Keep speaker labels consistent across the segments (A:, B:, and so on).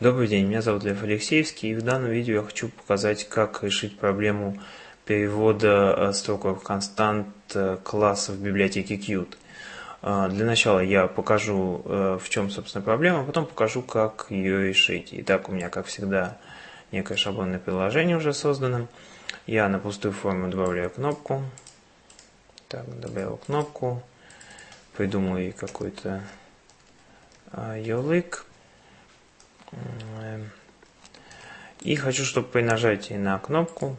A: Добрый день, меня зовут Лев Алексеевский, и в данном видео я хочу показать, как решить проблему перевода э, строковых констант э, классов в библиотеке Qt. Э, для начала я покажу, в чем, собственно, проблема, а потом покажу, как ее решить. Итак, у меня, как всегда, некое шаблонное приложение уже создано. Я на пустую форму добавляю кнопку. Так, добавил кнопку. Придумаю какой-то ярлык. И хочу, чтобы при нажатии на кнопку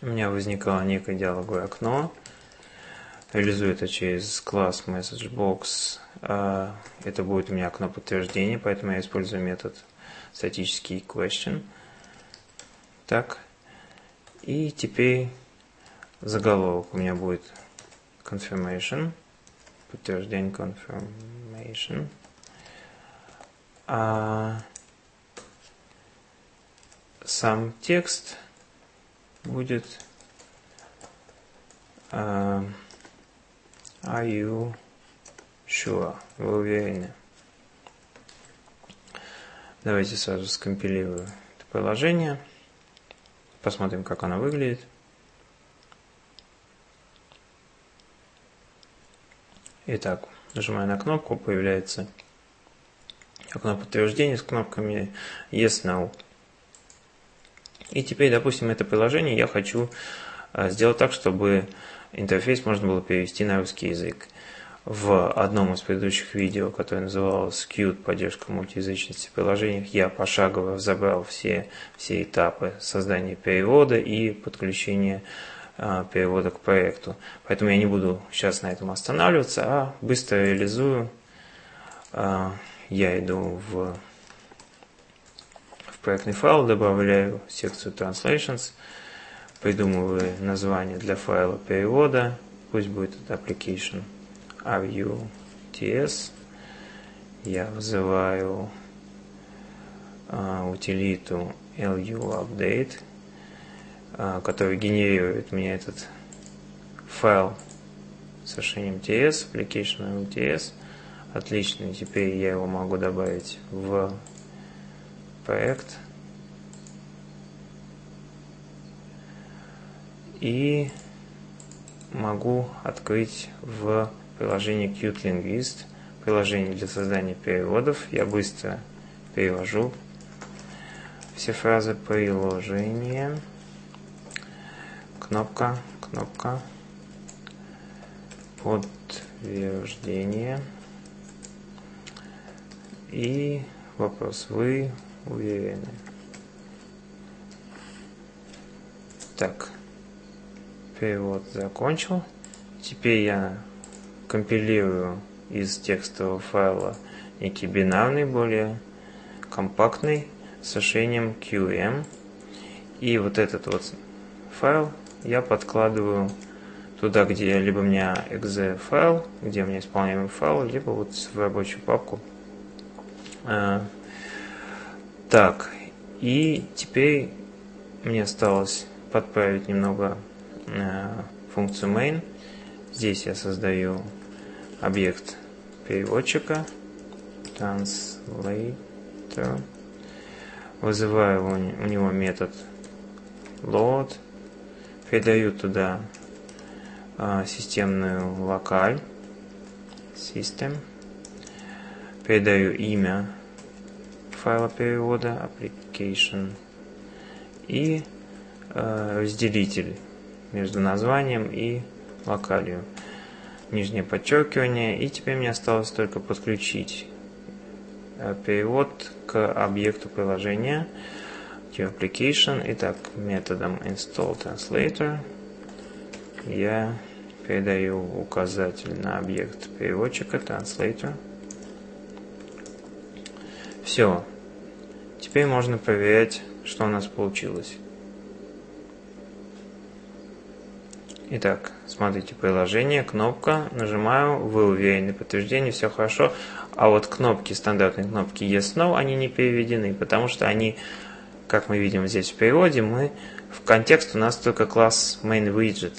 A: у меня возникало некое диалоговое окно. Реализую это через класс MessageBox. А, это будет у меня окно подтверждения, поэтому я использую метод статический question. Так. И теперь заголовок у меня будет confirmation. Подтверждение confirmation а сам текст будет а, Are you sure? Вы уверены? Давайте сразу скомпилирую это приложение. Посмотрим, как оно выглядит. Итак, нажимаю на кнопку, появляется окно подтверждения с кнопками Yes, No. И теперь, допустим, это приложение я хочу а, сделать так, чтобы интерфейс можно было перевести на русский язык. В одном из предыдущих видео, которое называлось Qt поддержка мультиязычности в приложениях, я пошагово разобрал все, все этапы создания перевода и подключения э, перевода к проекту. Поэтому я не буду сейчас на этом останавливаться, а быстро реализую э, я иду в, в проектный файл, добавляю секцию Translations, придумываю название для файла перевода, пусть будет это application ruts, я вызываю а, утилиту luupdate, а, который генерирует мне этот файл с расширением TS, application ruts, Отлично, теперь я его могу добавить в проект. И могу открыть в приложении Qt Linguist, приложение для создания переводов. Я быстро перевожу все фразы приложения. Кнопка, кнопка, подтверждение. И вопрос, вы уверены? Так, перевод закончил. Теперь я компилирую из текстового файла некий бинарный, более компактный, с решением QM. И вот этот вот файл я подкладываю туда, где либо у меня exe файл, где у меня исполняемый файл, либо вот в рабочую папку так, и теперь мне осталось подправить немного а, функцию main. Здесь я создаю объект переводчика translator. Вызываю у него метод load. Передаю туда а, системную локаль system передаю имя файла перевода application и э, разделитель между названием и локалью. Нижнее подчеркивание. И теперь мне осталось только подключить э, перевод к объекту приложения to application. Итак, методом install translator я передаю указатель на объект переводчика translator. Все. Теперь можно проверять, что у нас получилось. Итак, смотрите приложение, кнопка, нажимаю, вы уверены, подтверждение, все хорошо. А вот кнопки, стандартные кнопки Yes, No, они не переведены, потому что они, как мы видим здесь в переводе, мы в контекст у нас только класс MainWidget,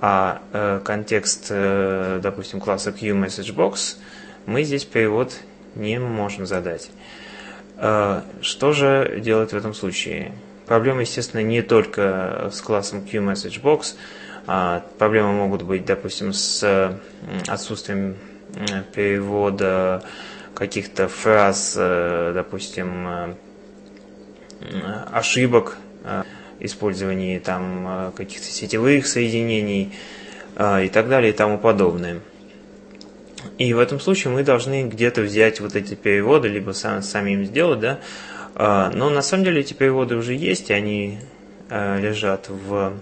A: а э, контекст, э, допустим, класса QMessageBox мы здесь перевод не можем задать. Что же делать в этом случае? Проблема, естественно, не только с классом QMessageBox. Проблемы могут быть, допустим, с отсутствием перевода каких-то фраз, допустим, ошибок использовании там каких-то сетевых соединений и так далее и тому подобное. И в этом случае мы должны где-то взять вот эти переводы, либо сам, сами им сделать, да. А, но на самом деле эти переводы уже есть, и они а, лежат в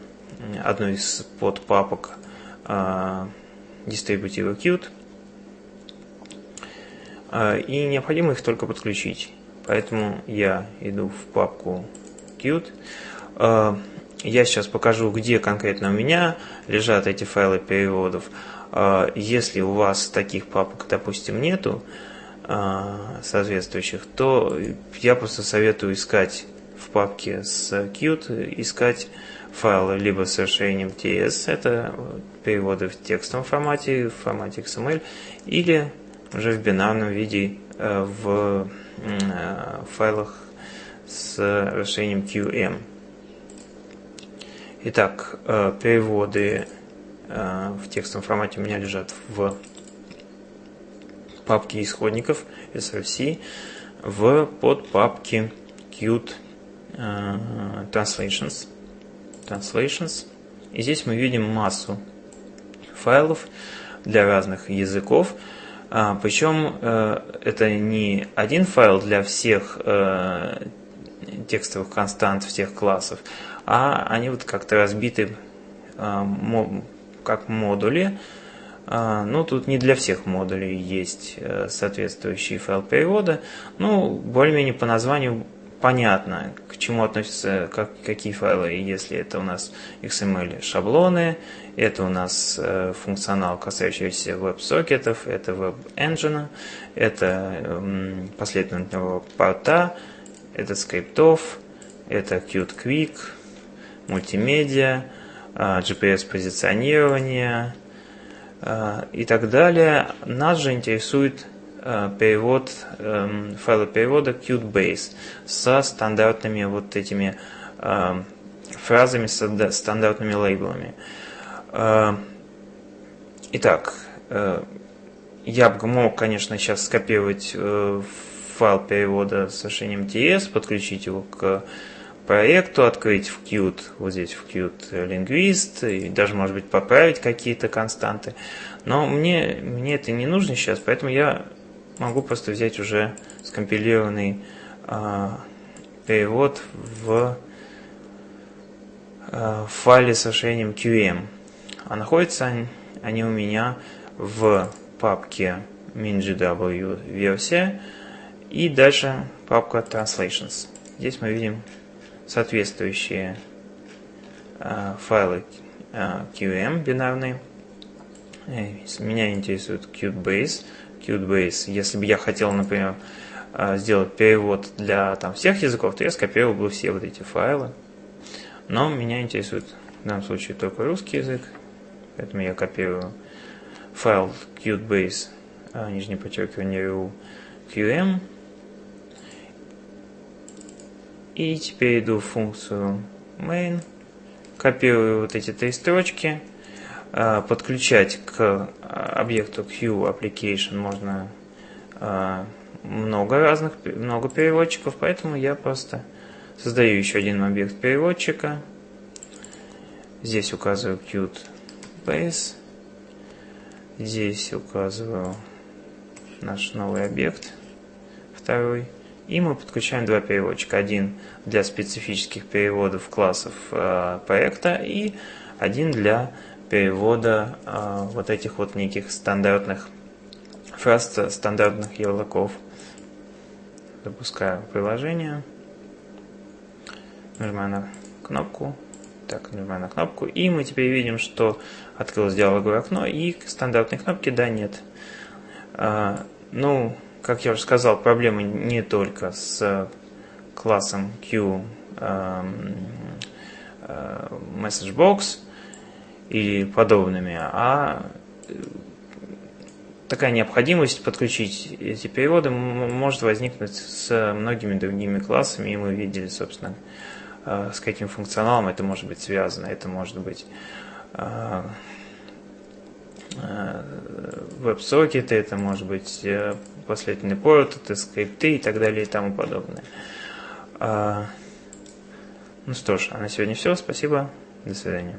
A: одной из подпапок а, Distributive Qt. И необходимо их только подключить. Поэтому я иду в папку Qt. Я сейчас покажу, где конкретно у меня лежат эти файлы переводов. А, если у вас таких папок, допустим, нету а, соответствующих, то я просто советую искать в папке с Qt, искать файлы либо с расширением TS, это переводы в текстовом формате, в формате XML, или уже в бинарном виде э, в файлах с расширением QM. Итак, э, переводы Э, в текстовом формате у меня лежат в папке исходников src в подпапке Qt э, Translations. Translations. И здесь мы видим массу файлов для разных языков. А, причем это не один файл для всех текстовых констант всех классов, а они вот как-то разбиты как модули. А, ну, тут не для всех модулей есть э, соответствующий файл перевода. Ну, более-менее по названию понятно, к чему относятся как, какие файлы. Если это у нас XML шаблоны, это у нас э, функционал, касающийся веб-сокетов, это веб-engine, это э, последовательного порта, это скриптов, это Qt Quick, мультимедиа, а, GPS-позиционирование а, и так далее. Нас же интересует а, перевод, эм, файла перевода Qt-Base со стандартными вот этими фразами, с стандартными лейблами. Итак, э, я бы мог, конечно, сейчас скопировать э, файл перевода с решением TS, подключить его к проекту, открыть в Qt, вот здесь в Qt Linguist, и даже, может быть, поправить какие-то константы. Но мне, мне это не нужно сейчас, поэтому я могу просто взять уже скомпилированный э, перевод в э, файле с расширением QM. А находятся они, они у меня в папке MinGW версия и дальше папка Translations. Здесь мы видим соответствующие э, файлы э, QM бинарные. Меня интересует Qt-Base. Qt-Base, если бы я хотел, например, э, сделать перевод для там, всех языков, то я скопировал бы все вот эти файлы. Но меня интересует в данном случае только русский язык, поэтому я копирую файл Qt-Base, нижнее подчеркивание QM, и теперь иду в функцию main, копирую вот эти три строчки, а, подключать к а, объекту Q application можно а, много разных, много переводчиков, поэтому я просто создаю еще один объект переводчика. Здесь указываю Qt Base. Здесь указываю наш новый объект, второй. И мы подключаем два переводчика. Один для специфических переводов классов э, проекта и один для перевода э, вот этих вот неких стандартных фраз, стандартных ярлыков. Запускаю приложение. Нажимаю на кнопку. Так, нажимаю на кнопку. И мы теперь видим, что открылось диалоговое окно и стандартной кнопки да, нет. А, ну, как я уже сказал, проблемы не только с классом Q эм, э, MessageBox и подобными, а такая необходимость подключить эти переводы может возникнуть с многими другими классами, и мы видели, собственно, э, с каким функционалом это может быть связано. Это может быть э, э, веб-сокеты, это может быть последовательный порт, это скрипты и так далее и тому подобное. Ну что ж, а на сегодня все. Спасибо. До свидания.